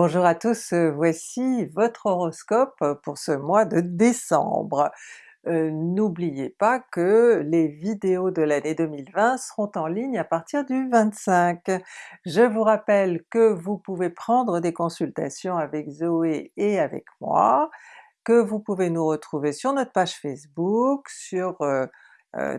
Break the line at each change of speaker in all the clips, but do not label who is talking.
Bonjour à tous, euh, voici votre horoscope pour ce mois de décembre. Euh, N'oubliez pas que les vidéos de l'année 2020 seront en ligne à partir du 25. Je vous rappelle que vous pouvez prendre des consultations avec Zoé et avec moi, que vous pouvez nous retrouver sur notre page Facebook, sur euh,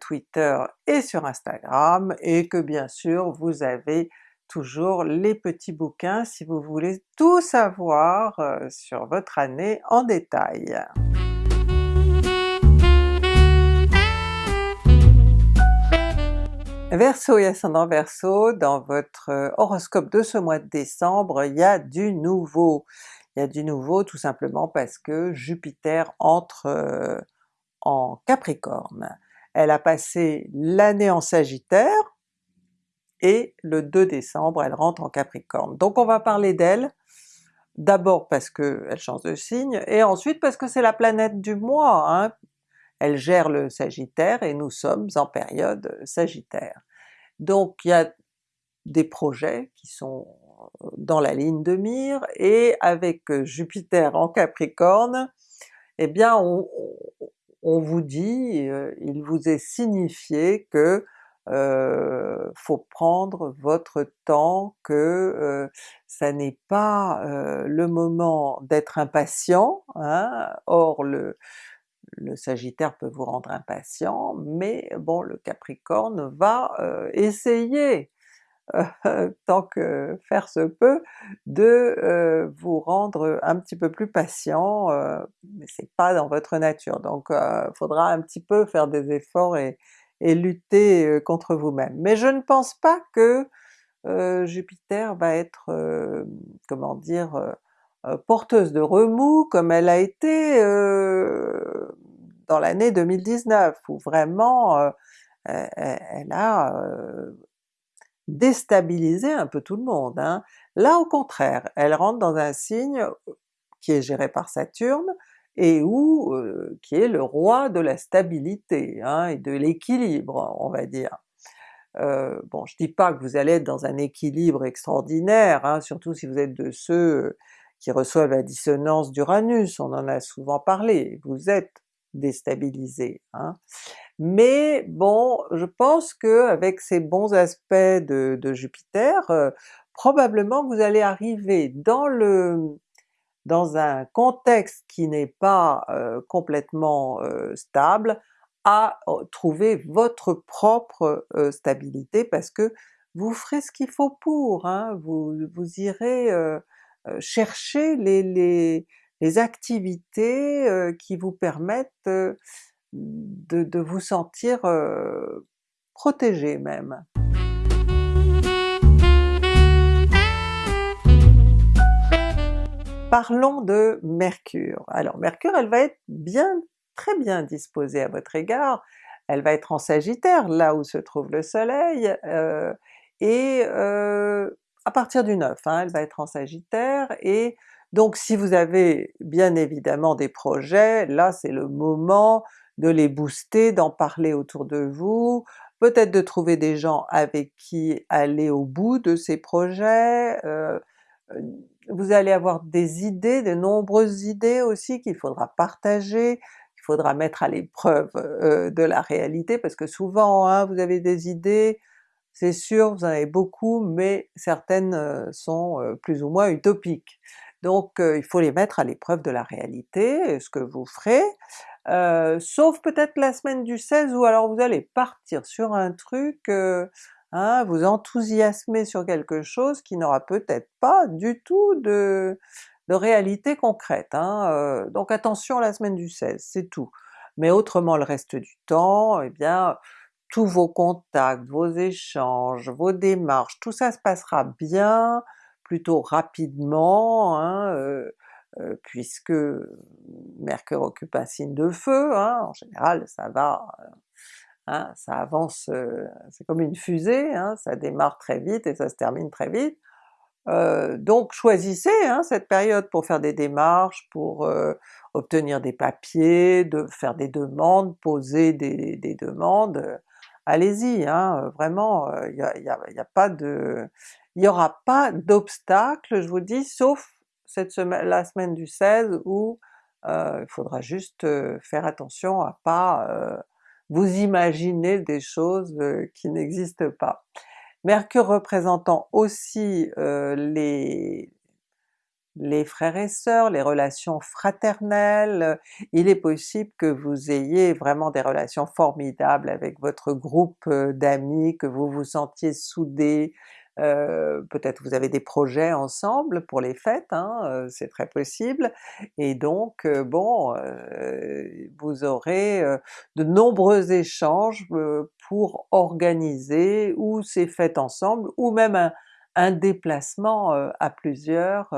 Twitter et sur Instagram, et que bien sûr vous avez toujours les petits bouquins si vous voulez tout savoir euh, sur votre année en détail. Verseau et ascendant Verseau, dans votre euh, horoscope de ce mois de décembre, il y a du nouveau. Il y a du nouveau tout simplement parce que Jupiter entre euh, en Capricorne. Elle a passé l'année en Sagittaire, et le 2 décembre elle rentre en Capricorne. Donc on va parler d'elle, d'abord parce qu'elle change de signe, et ensuite parce que c'est la planète du mois, hein. elle gère le Sagittaire et nous sommes en période Sagittaire. Donc il y a des projets qui sont dans la ligne de mire, et avec Jupiter en Capricorne, eh bien on, on vous dit, euh, il vous est signifié que faut prendre votre temps, que ça n'est pas le moment d'être impatient, hein. or le, le Sagittaire peut vous rendre impatient, mais bon le Capricorne va essayer, tant que faire se peut, de vous rendre un petit peu plus patient, mais c'est pas dans votre nature, donc il faudra un petit peu faire des efforts et, et lutter contre vous-même. Mais je ne pense pas que Jupiter va être, comment dire, porteuse de remous comme elle a été dans l'année 2019, où vraiment elle a déstabilisé un peu tout le monde. Hein. Là au contraire, elle rentre dans un signe qui est géré par Saturne, et où qui est le roi de la stabilité hein, et de l'équilibre on va dire. Euh, bon je dis pas que vous allez être dans un équilibre extraordinaire, hein, surtout si vous êtes de ceux qui reçoivent la dissonance d'Uranus, on en a souvent parlé, vous êtes déstabilisé. Hein. Mais bon, je pense que avec ces bons aspects de, de Jupiter, euh, probablement vous allez arriver dans le dans un contexte qui n'est pas euh, complètement euh, stable, à euh, trouver votre propre stabilité parce que vous ferez ce qu'il faut pour, hein, vous, vous irez chercher les, les, les activités qui vous permettent de, de, vous sentir protégé même. Parlons de Mercure. Alors Mercure elle va être bien, très bien disposée à votre égard, elle va être en Sagittaire, là où se trouve le soleil, euh, et euh, à partir du 9, hein, elle va être en Sagittaire, et donc si vous avez bien évidemment des projets, là c'est le moment de les booster, d'en parler autour de vous, peut-être de trouver des gens avec qui aller au bout de ces projets, euh, vous allez avoir des idées, de nombreuses idées aussi qu'il faudra partager, qu'il faudra mettre à l'épreuve euh, de la réalité, parce que souvent hein, vous avez des idées, c'est sûr, vous en avez beaucoup, mais certaines euh, sont euh, plus ou moins utopiques. Donc il faut les mettre à l'épreuve de la réalité, ce que vous ferez, sauf peut-être la semaine du 16 où alors vous allez partir sur un truc Hein, vous enthousiasmer sur quelque chose qui n'aura peut-être pas du tout de, réalité concrète. Hein, euh, donc attention la semaine du 16, c'est tout. Mais autrement le reste du temps, eh bien tous vos contacts, vos échanges, vos démarches, tout ça se passera bien, plutôt rapidement, hein, euh, euh, puisque Mercure occupe un signe de feu, en général ça va Hein, ça avance, euh, c'est comme une fusée, hein, ça démarre très vite et ça se termine très vite. Euh, donc choisissez hein, cette période pour faire des démarches, pour euh, obtenir des papiers, de faire des demandes, poser des, demandes, allez-y, vraiment, il n'y a, pas de... il n'y aura pas d'obstacle, je vous dis, sauf cette semaine, la semaine du 16 où il faudra juste faire attention à pas vous imaginer des choses qui n'existent pas. Mercure représentant aussi les, les frères et sœurs, les relations fraternelles, il est possible que vous ayez vraiment des relations formidables avec votre groupe d'amis, que vous vous sentiez soudés, euh, peut-être vous avez des projets ensemble pour les fêtes, hein, c'est très possible, et donc bon, vous aurez de nombreux échanges pour organiser ou ces fêtes ensemble, ou même un déplacement à plusieurs,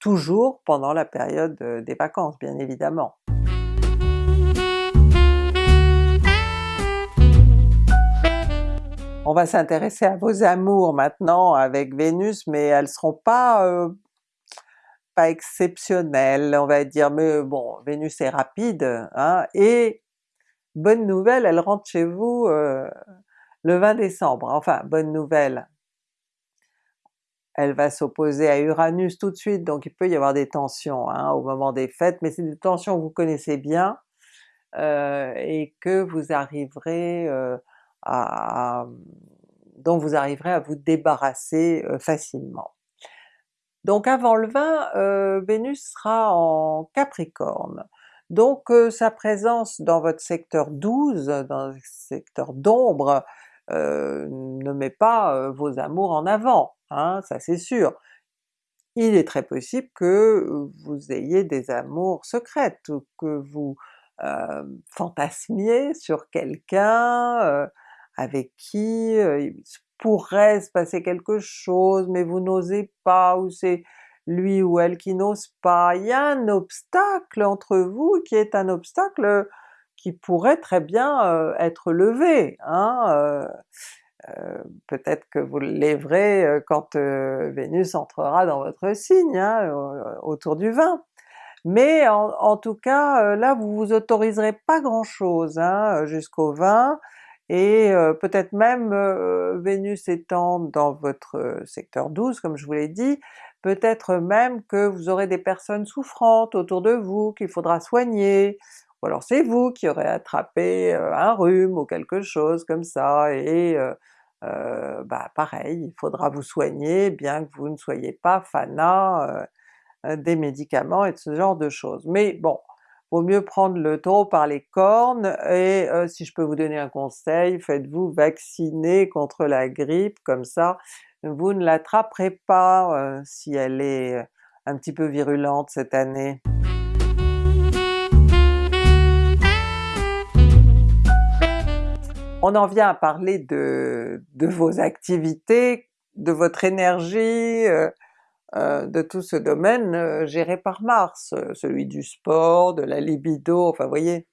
toujours pendant la période des vacances bien évidemment. On va s'intéresser à vos amours maintenant avec Vénus, mais elles seront pas euh, pas exceptionnelles on va dire, mais bon Vénus est rapide, hein, et bonne nouvelle, elle rentre chez vous euh, le 20 décembre, enfin bonne nouvelle, elle va s'opposer à Uranus tout de suite, donc il peut y avoir des tensions hein, au moment des fêtes, mais c'est des tensions que vous connaissez bien, euh, et que vous arriverez dont vous arriverez à vous débarrasser facilement. Donc avant le 20, Vénus sera en Capricorne, donc sa présence dans votre secteur 12, dans le secteur d'ombre, ne met pas vos amours en avant, hein, ça c'est sûr. Il est très possible que vous ayez des amours secrètes, que vous fantasmiez sur quelqu'un, avec qui il pourrait se passer quelque chose mais vous n'osez pas, ou c'est lui ou elle qui n'ose pas. Il y a un obstacle entre vous qui est un obstacle qui pourrait très bien être levé. Hein? Peut-être que vous le lèverez quand Vénus entrera dans votre signe, hein, autour du 20. Mais en, tout cas, là vous vous autoriserez pas grand chose hein, jusqu'au 20, et peut-être même Vénus étant dans votre secteur 12 comme je vous l'ai dit, peut-être même que vous aurez des personnes souffrantes autour de vous qu'il faudra soigner, ou alors c'est vous qui aurez attrapé un rhume ou quelque chose comme ça, et bah pareil, il faudra vous soigner bien que vous ne soyez pas fanat des médicaments et de ce genre de choses. Mais bon, vaut mieux prendre le taureau par les cornes, et euh, si je peux vous donner un conseil, faites-vous vacciner contre la grippe, comme ça vous ne l'attraperez pas euh, si elle est euh, un petit peu virulente cette année. On en vient à parler de, vos activités, de votre énergie, de tout ce domaine euh, géré par Mars, euh, celui du sport, de la libido, enfin vous voyez,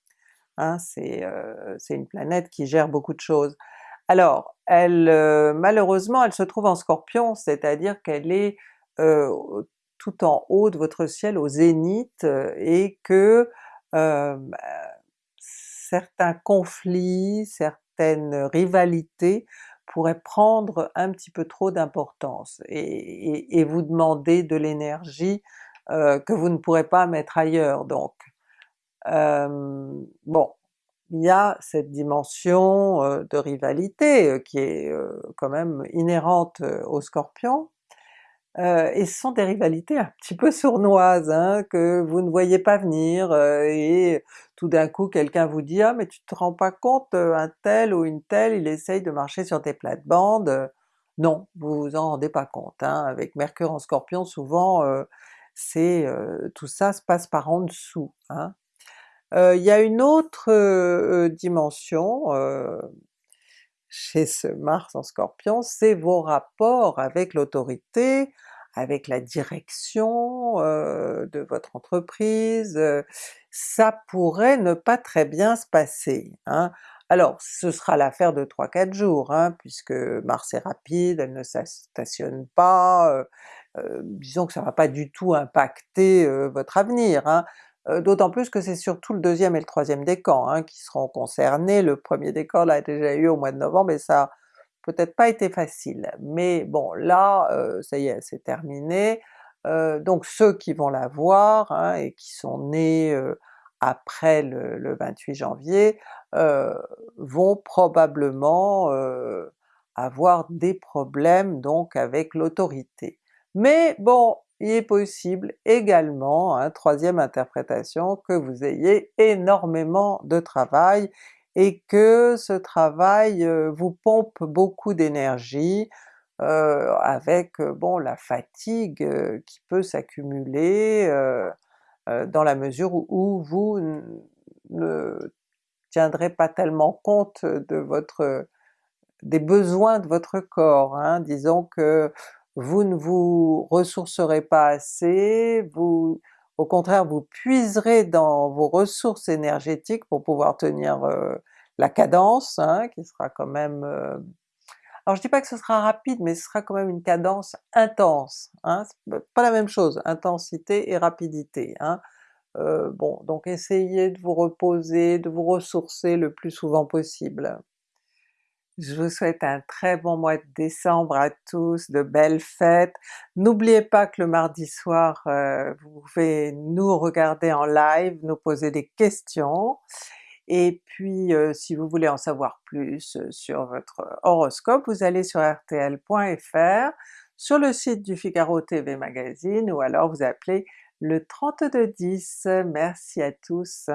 hein, c'est une planète qui gère beaucoup de choses. Alors, malheureusement elle se trouve en Scorpion, c'est-à-dire qu'elle est, tout en haut de votre ciel au zénith, et que bah, certains conflits, certaines rivalités pourrait prendre un petit peu trop d'importance et, vous demander de l'énergie euh, que vous ne pourrez pas mettre ailleurs donc. Euh, bon, il y a cette dimension euh, de rivalité qui est quand même inhérente au Scorpion, euh, et ce sont des rivalités un petit peu sournoises, hein, que vous ne voyez pas venir, euh, et tout d'un coup quelqu'un vous dit « Ah mais tu te rends pas compte, euh, un tel ou une telle il essaye de marcher sur tes plates-bandes », non, vous vous en rendez pas compte. Hein. Avec Mercure en Scorpion souvent c'est tout ça se passe par en dessous. Hein. Il y a une autre dimension chez ce Mars en Scorpion, c'est vos rapports avec l'autorité, avec la direction euh, de votre entreprise, euh, ça pourrait ne pas très bien se passer. Hein. Alors ce sera l'affaire de 3-4 jours, hein, puisque Mars est rapide, elle ne stationne pas, euh, disons que ça va pas du tout impacter votre avenir. Hein. Euh, d'autant plus que c'est surtout le deuxième et le troisième décan hein, qui seront concernés, le premier décan l'a déjà eu au mois de novembre et ça peut-être pas été facile. Mais bon là, euh, ça y est, c'est terminé, euh, donc ceux qui vont l'avoir hein, et qui sont nés après le, 28 janvier vont probablement avoir des problèmes donc avec l'autorité. Mais bon, il est possible également, hein, troisième interprétation, que vous ayez énormément de travail et que ce travail euh, vous pompe beaucoup d'énergie, euh, avec euh, bon la fatigue qui peut s'accumuler dans la mesure où, vous ne tiendrez pas tellement compte de votre des besoins de votre corps. Hein. Disons que vous ne vous ressourcerez pas assez, vous au contraire vous puiserez dans vos ressources énergétiques pour pouvoir tenir euh, la cadence, hein, qui sera quand même... Euh, alors je dis pas que ce sera rapide, mais ce sera quand même une cadence intense, hein, pas la même chose, intensité et rapidité. Hein. Euh, bon, donc essayez de vous reposer, de vous ressourcer le plus souvent possible. Je vous souhaite un très bon mois de décembre à tous, de belles fêtes. N'oubliez pas que le mardi soir, euh, vous pouvez nous regarder en live, nous poser des questions, et puis euh, si vous voulez en savoir plus euh, sur votre horoscope, vous allez sur rtl.fr, sur le site du Figaro TV Magazine, ou alors vous appelez le 3210. Merci à tous!